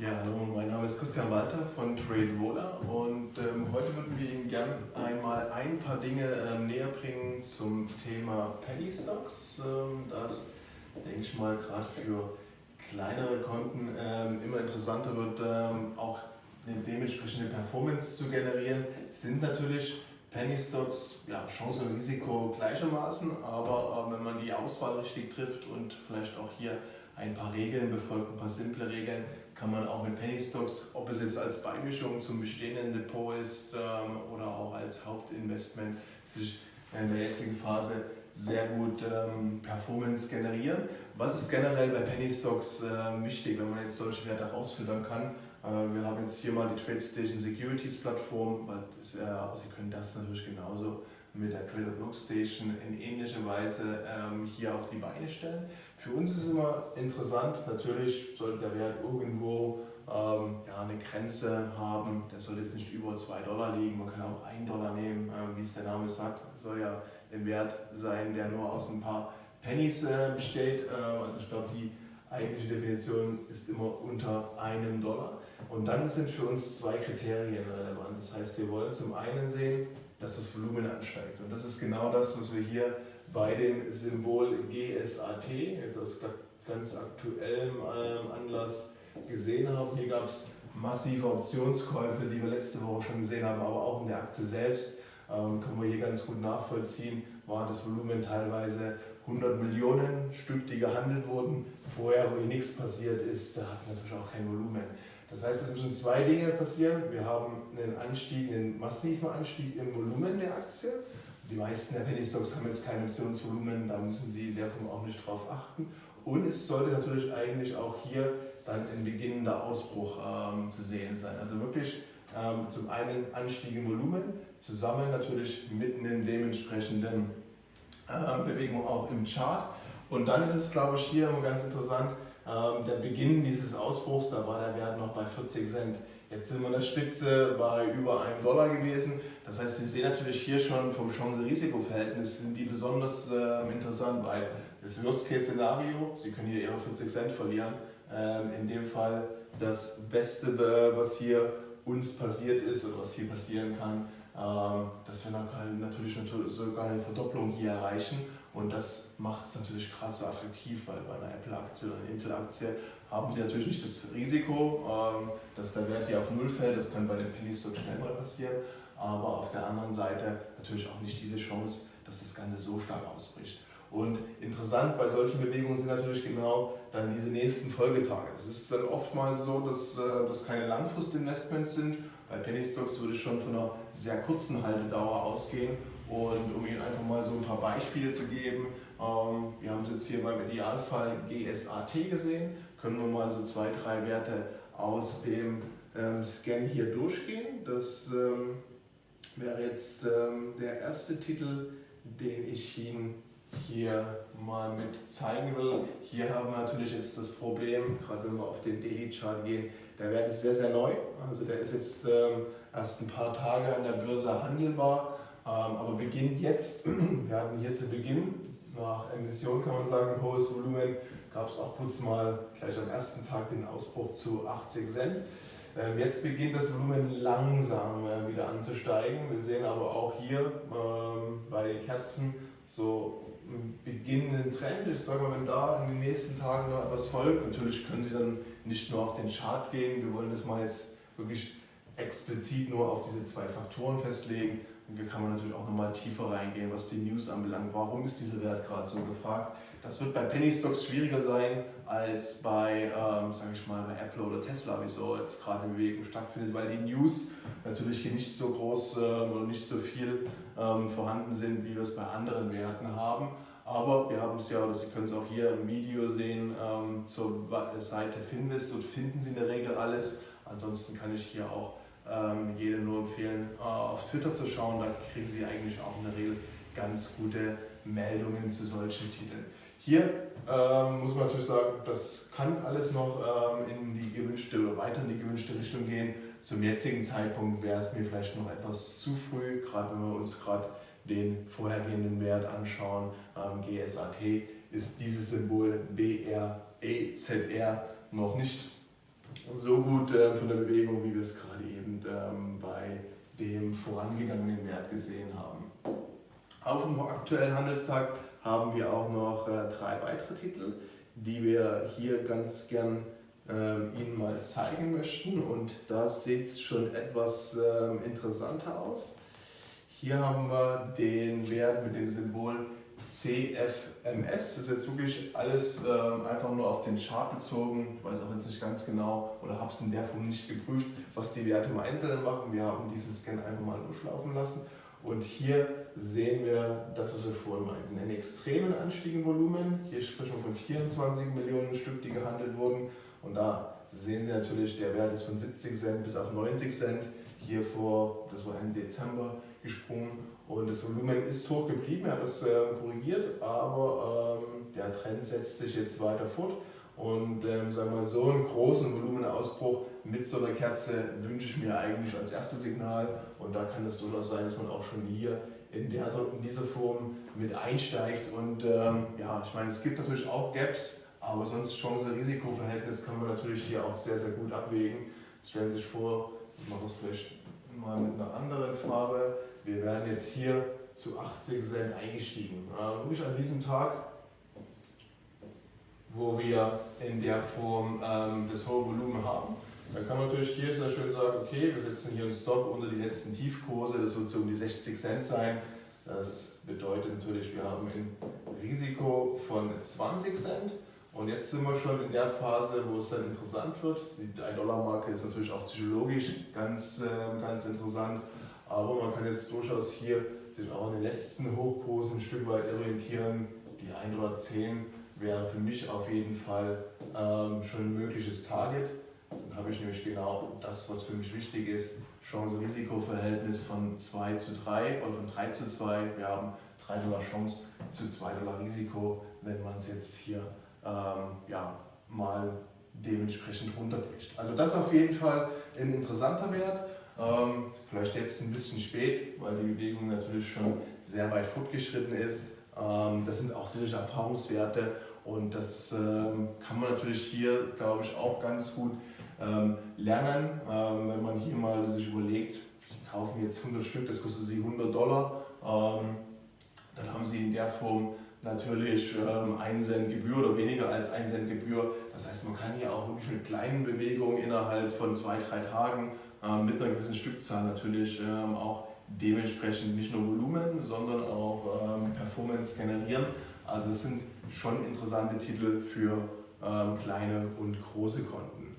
Ja, hallo, mein Name ist Christian Walter von TradeRoller und ähm, heute würden wir Ihnen gerne einmal ein paar Dinge äh, näher bringen zum Thema Penny Stocks. Ähm, das, denke ich mal, gerade für kleinere Konten ähm, immer interessanter wird, ähm, auch eine dementsprechende Performance zu generieren. Sind natürlich Penny Stocks, ja, Chance und Risiko gleichermaßen, aber äh, wenn man die Auswahl richtig trifft und vielleicht auch hier ein paar Regeln befolgt, ein paar simple Regeln, kann man auch mit Penny Stocks, ob es jetzt als Beimischung zum bestehenden Depot ist ähm, oder auch als Hauptinvestment, sich in der jetzigen Phase sehr gut ähm, Performance generieren. Was ist generell bei Penny Stocks äh, wichtig, wenn man jetzt solche Werte herausfiltern kann? Äh, wir haben jetzt hier mal die TradeStation Securities Plattform, weil das, äh, Sie können das natürlich genauso mit der Trader Block Station in ähnlicher Weise ähm, hier auf die Beine stellen. Für uns ist es immer interessant, natürlich sollte der Wert irgendwo ähm, ja, eine Grenze haben, der soll jetzt nicht über 2 Dollar liegen, man kann auch 1 Dollar nehmen, äh, wie es der Name sagt, soll ja ein Wert sein, der nur aus ein paar Pennies äh, besteht, äh, also ich glaube die eigentliche Definition ist immer unter einem Dollar. Und dann sind für uns zwei Kriterien relevant. Das heißt, wir wollen zum einen sehen, dass das Volumen ansteigt. Und das ist genau das, was wir hier bei dem Symbol GSAT, jetzt aus ganz aktuellem ähm, Anlass gesehen haben. Hier gab es massive Optionskäufe, die wir letzte Woche schon gesehen haben, aber auch in der Aktie selbst ähm, können wir hier ganz gut nachvollziehen, war das Volumen teilweise 100 Millionen Stück, die gehandelt wurden. Vorher, wo hier nichts passiert ist, da hat natürlich auch kein Volumen. Das heißt, es müssen zwei Dinge passieren. Wir haben einen Anstieg, einen massiven Anstieg im Volumen der Aktie. Die meisten der Penny Stocks haben jetzt kein Optionsvolumen, da müssen Sie in der Form auch nicht drauf achten. Und es sollte natürlich eigentlich auch hier dann ein beginnender Ausbruch ähm, zu sehen sein. Also wirklich ähm, zum einen Anstieg im Volumen, zusammen natürlich mit einer dementsprechenden äh, Bewegung auch im Chart. Und dann ist es, glaube ich, hier ganz interessant, der Beginn dieses Ausbruchs, da war der Wert noch bei 40 Cent. Jetzt sind wir an der Spitze bei über einem Dollar gewesen. Das heißt, Sie sehen natürlich hier schon vom Chance-Risiko-Verhältnis sind die besonders äh, interessant, weil das Worst-Case-Szenario, Sie können hier Ihre 40 Cent verlieren, äh, in dem Fall das Beste, äh, was hier uns passiert ist oder was hier passieren kann, ähm, dass wir natürlich sogar eine Verdopplung hier erreichen und das macht es natürlich gerade so attraktiv, weil bei einer Apple-Aktie oder einer Intel-Aktie haben Sie natürlich nicht das Risiko, ähm, dass der Wert hier auf Null fällt. Das kann bei den Penny Stocks schnell mal passieren. Aber auf der anderen Seite natürlich auch nicht diese Chance, dass das Ganze so stark ausbricht. Und interessant bei solchen Bewegungen sind natürlich genau dann diese nächsten Folgetage. Es ist dann oftmals so, dass äh, das keine Langfristinvestments sind. Bei Penny Stocks würde ich schon von einer sehr kurzen Haltedauer ausgehen und um Ihnen einfach mal so ein paar Beispiele zu geben, ähm, wir haben es jetzt hier beim Idealfall GSAT gesehen, können wir mal so zwei, drei Werte aus dem ähm, Scan hier durchgehen. Das ähm, wäre jetzt der erste Titel, den ich Ihnen hier mal mit zeigen will. Hier haben wir natürlich jetzt das Problem, gerade wenn wir auf den Daily Chart gehen, der Wert ist sehr, sehr neu. Also der ist jetzt erst ein paar Tage an der Börse handelbar aber beginnt jetzt, wir hatten hier zu Beginn, nach Emission kann man sagen, ein hohes Volumen, gab es auch kurz mal gleich am ersten Tag den Ausbruch zu 80 Cent. Ähm, jetzt beginnt das Volumen langsam äh, wieder anzusteigen. Wir sehen aber auch hier ähm, bei den Kerzen so einen beginnenden Trend. Ich sage mal, wenn da in den nächsten Tagen noch etwas folgt, natürlich können Sie dann nicht nur auf den Chart gehen. Wir wollen das mal jetzt wirklich explizit nur auf diese zwei Faktoren festlegen. Hier kann man natürlich auch nochmal tiefer reingehen, was die News anbelangt. Warum ist dieser Wert gerade so gefragt? Das wird bei Penny Stocks schwieriger sein als bei, ähm, sage ich mal, bei Apple oder Tesla, wieso jetzt gerade in Bewegung stattfindet, weil die News natürlich hier nicht so groß äh, oder nicht so viel ähm, vorhanden sind, wie wir es bei anderen Werten haben. Aber wir haben es ja, oder Sie können es auch hier im Video sehen, ähm, zur Seite Finvest. Dort finden Sie in der Regel alles. Ansonsten kann ich hier auch ähm, jedem nur empfehlen, äh, auf Twitter zu schauen. Da kriegen Sie eigentlich auch in der Regel ganz gute Meldungen zu solchen Titeln. Hier ähm, muss man natürlich sagen, das kann alles noch ähm, in die gewünschte oder weiter in die gewünschte Richtung gehen. Zum jetzigen Zeitpunkt wäre es mir vielleicht noch etwas zu früh, gerade wenn wir uns gerade den vorhergehenden Wert anschauen. Ähm, GSAT ist dieses Symbol BREZR noch nicht so gut äh, von der Bewegung, wie wir es gerade eben ähm, bei dem vorangegangenen Wert gesehen haben. Auf dem aktuellen Handelstag haben wir auch noch äh, drei weitere Titel, die wir hier ganz gern ähm, Ihnen mal zeigen möchten und da sieht es schon etwas ähm, interessanter aus. Hier haben wir den Wert mit dem Symbol CFMS. Das ist jetzt wirklich alles ähm, einfach nur auf den Chart bezogen. Ich weiß auch jetzt nicht ganz genau oder habe es in der Form nicht geprüft, was die Werte im Einzelnen machen. Wir haben diesen Scan einfach mal durchlaufen lassen. Und hier sehen wir das, was wir vorhin meinten, einen extremen Anstieg im Volumen. Hier sprechen wir von 24 Millionen Stück, die gehandelt wurden. Und da sehen Sie natürlich, der Wert ist von 70 Cent bis auf 90 Cent. Hier vor, das war Ende Dezember, gesprungen und das Volumen ist hoch geblieben, er hat das äh, korrigiert, aber ähm, der Trend setzt sich jetzt weiter fort. Und ähm, sagen wir, so einen großen Volumenausbruch mit so einer Kerze wünsche ich mir eigentlich als erstes Signal. Und da kann es durchaus sein, dass man auch schon hier in, der, in dieser Form mit einsteigt. Und ähm, ja, ich meine, es gibt natürlich auch Gaps, aber sonst Chance-Risiko-Verhältnis kann man natürlich hier auch sehr, sehr gut abwägen. Stellen Sie sich vor, ich mache das vielleicht mal mit einer anderen Farbe, wir werden jetzt hier zu 80 Cent eingestiegen. Wirklich an diesem Tag, wo wir in der Form ähm, das hohe Volumen haben. Dann kann man natürlich hier sehr schön sagen, okay, wir setzen hier einen Stop unter die letzten Tiefkurse, das wird so um die 60 Cent sein. Das bedeutet natürlich, wir haben ein Risiko von 20 Cent. Und jetzt sind wir schon in der Phase, wo es dann interessant wird. Die 1-Dollar-Marke ist natürlich auch psychologisch ganz, äh, ganz interessant. Aber man kann jetzt durchaus hier sich auch an den letzten Hochkursen ein Stück weit orientieren. Die 1 oder 10 wäre für mich auf jeden Fall ähm, schon ein mögliches Target. Dann habe ich nämlich genau das, was für mich wichtig ist, Chance-Risiko-Verhältnis von 2 zu 3 oder von 3 zu 2. Wir haben 3 Dollar Chance zu 2 Dollar Risiko, wenn man es jetzt hier ähm, ja, mal dementsprechend runterbricht. Also das ist auf jeden Fall ein interessanter Wert. Ähm, vielleicht jetzt ein bisschen spät, weil die Bewegung natürlich schon sehr weit fortgeschritten ist. Ähm, das sind auch solche Erfahrungswerte und das ähm, kann man natürlich hier, glaube ich, auch ganz gut ähm, lernen, ähm, wenn man hier mal sich überlegt, Sie kaufen jetzt 100 Stück, das kostet Sie 100 Dollar, ähm, dann haben Sie in der Form natürlich ähm, 1 Cent Gebühr oder weniger als 1 Cent Gebühr. Das heißt, man kann hier auch wirklich mit kleinen Bewegungen innerhalb von zwei, drei Tagen mit einer gewissen Stückzahl natürlich ähm, auch dementsprechend nicht nur Volumen, sondern auch ähm, Performance generieren. Also das sind schon interessante Titel für ähm, kleine und große Konten.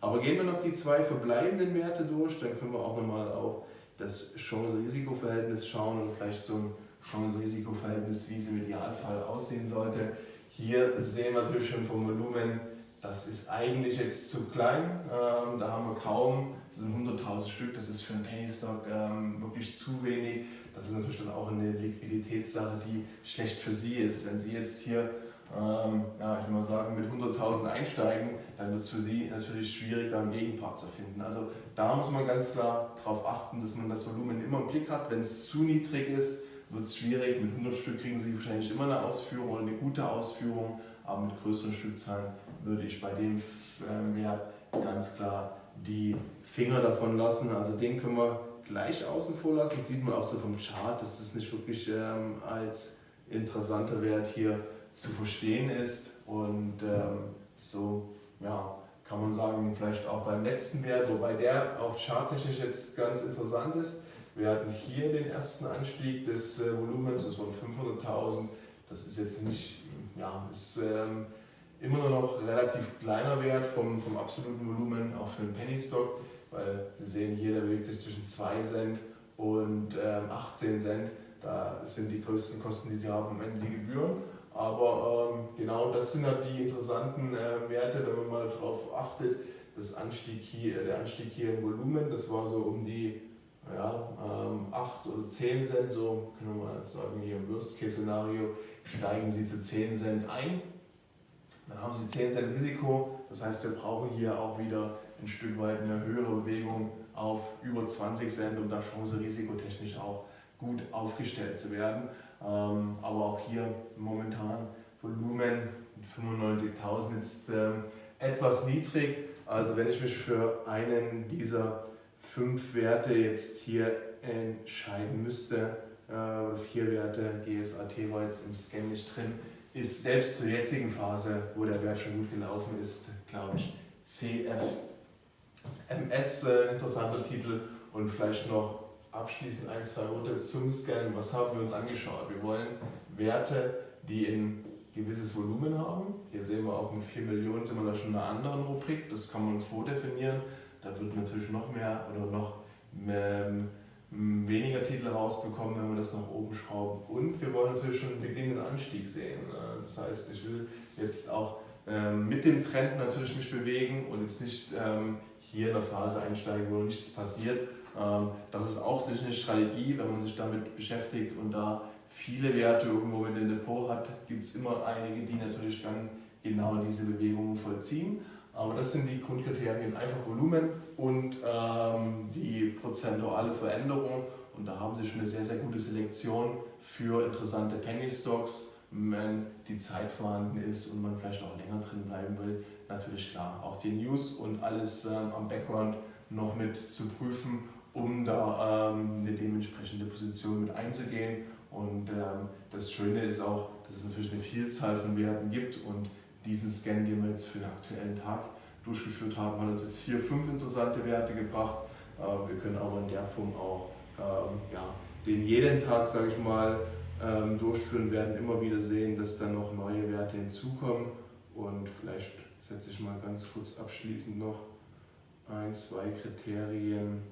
Aber gehen wir noch die zwei verbleibenden Werte durch, dann können wir auch nochmal auf das Chance-Risiko-Verhältnis schauen und vielleicht ein Chance-Risiko-Verhältnis, wie es im Idealfall aussehen sollte. Hier sehen wir natürlich schon vom Volumen, das ist eigentlich jetzt zu klein. Ähm, da haben wir kaum, das sind 100.000 Stück, das ist für einen Penny Stock ähm, wirklich zu wenig. Das ist natürlich dann auch eine Liquiditätssache, die schlecht für Sie ist. Wenn Sie jetzt hier, ähm, ja, ich will mal sagen, mit 100.000 einsteigen, dann wird es für Sie natürlich schwierig, da einen Gegenpart zu finden. Also da muss man ganz klar darauf achten, dass man das Volumen immer im Blick hat. Wenn es zu niedrig ist, wird es schwierig. Mit 100 Stück kriegen Sie wahrscheinlich immer eine Ausführung oder eine gute Ausführung, aber mit größeren Stückzahlen würde ich bei dem Wert ähm, ganz klar die Finger davon lassen. Also den können wir gleich außen vor lassen. Das sieht man auch so vom Chart, dass das nicht wirklich ähm, als interessanter Wert hier zu verstehen ist. Und ähm, so ja, kann man sagen, vielleicht auch beim letzten Wert, wobei der auch charttechnisch jetzt ganz interessant ist. Wir hatten hier den ersten Anstieg des äh, Volumens, das waren 500.000. Das ist jetzt nicht, ja, ist ähm, immer noch relativ kleiner Wert vom, vom absoluten Volumen, auch für den Penny Stock, weil Sie sehen hier, der bewegt sich zwischen 2 Cent und ähm, 18 Cent. Da sind die größten Kosten, die Sie haben, am Ende die Gebühren. Aber ähm, genau das sind halt die interessanten äh, Werte, wenn man mal darauf achtet. Das Anstieg hier, der Anstieg hier im Volumen, das war so um die ja, ähm, 8 oder 10 Cent, so können wir mal sagen, hier im Worst-Case-Szenario steigen Sie zu 10 Cent ein. Dann haben Sie 10 Cent Risiko, das heißt, wir brauchen hier auch wieder ein Stück weit eine höhere Bewegung auf über 20 Cent, um da Chance risikotechnisch auch gut aufgestellt zu werden. Ähm, aber auch hier momentan Volumen mit 95.000 ist ähm, etwas niedrig, Also wenn ich mich für einen dieser fünf Werte jetzt hier entscheiden müsste, äh, vier Werte, GSAT war jetzt im Scan nicht drin, ist selbst zur jetzigen Phase, wo der Wert schon gut gelaufen ist, glaube ich, CFMS äh, interessanter Titel und vielleicht noch abschließend ein, zwei Worte zum Scan. Was haben wir uns angeschaut? Wir wollen Werte, die ein gewisses Volumen haben. Hier sehen wir auch mit 4 Millionen sind wir da schon in einer anderen Rubrik. Das kann man vordefinieren. Da wird natürlich noch mehr oder noch ähm, weniger Titel rausbekommen, wenn wir das nach oben schrauben. Und wir wollen natürlich schon einen beginnenden Anstieg sehen. Äh, das heißt, ich will jetzt auch ähm, mit dem Trend natürlich mich bewegen und jetzt nicht ähm, hier in der Phase einsteigen, wo nichts passiert. Ähm, das ist auch sicher eine Strategie, wenn man sich damit beschäftigt und da viele Werte irgendwo in dem Depot hat, gibt es immer einige, die natürlich dann genau diese Bewegungen vollziehen. Aber das sind die Grundkriterien, einfach Volumen und ähm, die prozentuale Veränderung. Und da haben Sie schon eine sehr, sehr gute Selektion für interessante Penny Stocks, wenn die Zeit vorhanden ist und man vielleicht auch länger drin bleiben will. Natürlich klar, auch die News und alles ähm, am Background noch mit zu prüfen, um da ähm, eine dementsprechende Position mit einzugehen. Und ähm, das Schöne ist auch, dass es natürlich eine Vielzahl von Werten gibt und diesen Scan, den wir jetzt für den aktuellen Tag durchgeführt haben, hat uns jetzt vier, fünf interessante Werte gebracht. Äh, wir können aber in der Form auch ähm, ja, den jeden Tag, sage ich mal, ähm, durchführen, werden immer wieder sehen, dass da noch neue Werte hinzukommen. Und vielleicht setze ich mal ganz kurz abschließend noch ein, zwei Kriterien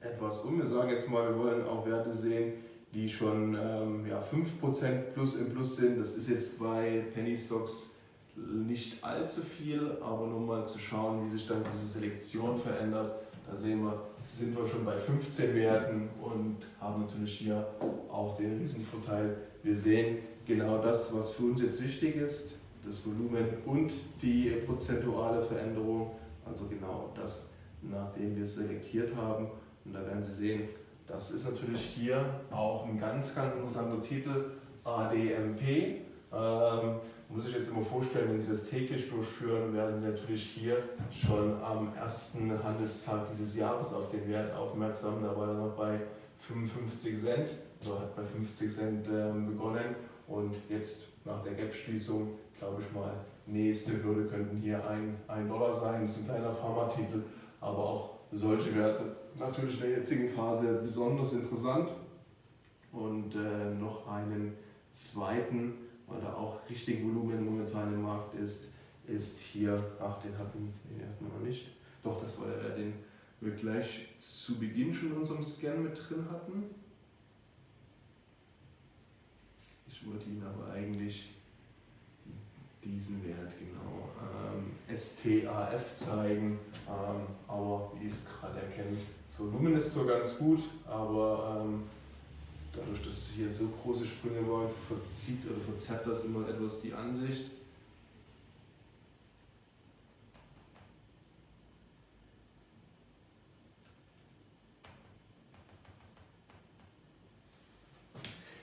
etwas um. Wir sagen jetzt mal, wir wollen auch Werte sehen, die schon ähm, ja, 5% plus im Plus sind. Das ist jetzt bei Penny Stocks nicht allzu viel, aber nur mal zu schauen, wie sich dann diese Selektion verändert. Da sehen wir, sind wir schon bei 15 Werten und haben natürlich hier auch den Riesenvorteil. Wir sehen genau das, was für uns jetzt wichtig ist, das Volumen und die prozentuale Veränderung, also genau das, nachdem wir selektiert haben. Und da werden Sie sehen, das ist natürlich hier auch ein ganz, ganz interessanter Titel, ADMP. Ähm, muss ich jetzt immer vorstellen, wenn Sie das täglich durchführen, werden Sie natürlich hier schon am ersten Handelstag dieses Jahres auf den Wert aufmerksam. Da war er noch bei 55 Cent, so hat bei 50 Cent ähm, begonnen und jetzt nach der Gap-Schließung, glaube ich mal, nächste Hürde könnten hier ein, ein Dollar sein. Das ist ein kleiner Pharmatitel, aber auch solche Werte natürlich in der jetzigen Phase besonders interessant. Und äh, noch einen zweiten weil da auch richtig Volumen momentan im Markt ist, ist hier, ach den hatten, den hatten wir noch nicht, doch das war der, den wir gleich zu Beginn schon in unserem Scan mit drin hatten. Ich wollte Ihnen aber eigentlich diesen Wert genau ähm, STAF zeigen, ähm, aber wie ich es gerade erkenne, das Volumen ist so ganz gut, aber ähm, dadurch, dass hier so große Sprünge waren, verzieht oder verzerrt das immer etwas die Ansicht.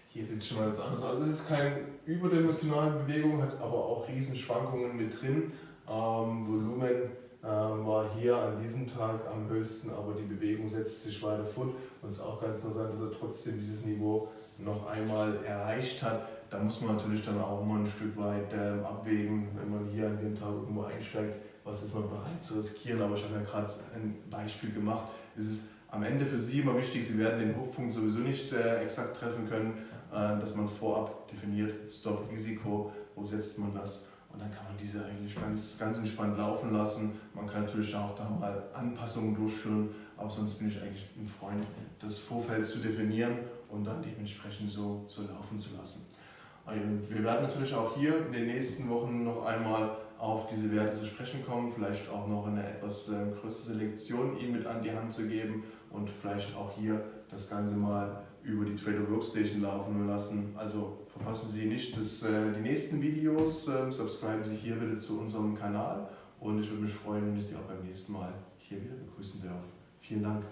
Hier sieht es schon mal etwas anders aus. Also es ist keine überdimensionale Bewegung, hat aber auch Riesenschwankungen mit drin. Ähm, Volumen war hier an diesem Tag am höchsten, aber die Bewegung setzt sich weiter fort. Und es ist auch ganz interessant, dass er trotzdem dieses Niveau noch einmal erreicht hat. Da muss man natürlich dann auch mal ein Stück weit äh, abwägen, wenn man hier an dem Tag irgendwo einsteigt, was ist man bereit zu riskieren. Aber ich habe ja gerade ein Beispiel gemacht. Es ist am Ende für Sie immer wichtig, Sie werden den Hochpunkt sowieso nicht äh, exakt treffen können, äh, dass man vorab definiert, Stop-Risiko, wo setzt man das und dann kann man diese eigentlich ganz, ganz entspannt laufen lassen. Man kann natürlich auch da mal Anpassungen durchführen, aber sonst bin ich eigentlich ein Freund, das Vorfeld zu definieren und dann dementsprechend so, so laufen zu lassen. Und wir werden natürlich auch hier in den nächsten Wochen noch einmal auf diese Werte zu sprechen kommen, vielleicht auch noch eine etwas äh, größere Selektion Ihnen mit an die Hand zu geben und vielleicht auch hier das Ganze mal über die Trader Workstation laufen lassen. Also verpassen Sie nicht das, äh, die nächsten Videos, äh, subscriben Sie hier bitte zu unserem Kanal und ich würde mich freuen, wenn ich Sie auch beim nächsten Mal hier wieder begrüßen darf. Vielen Dank.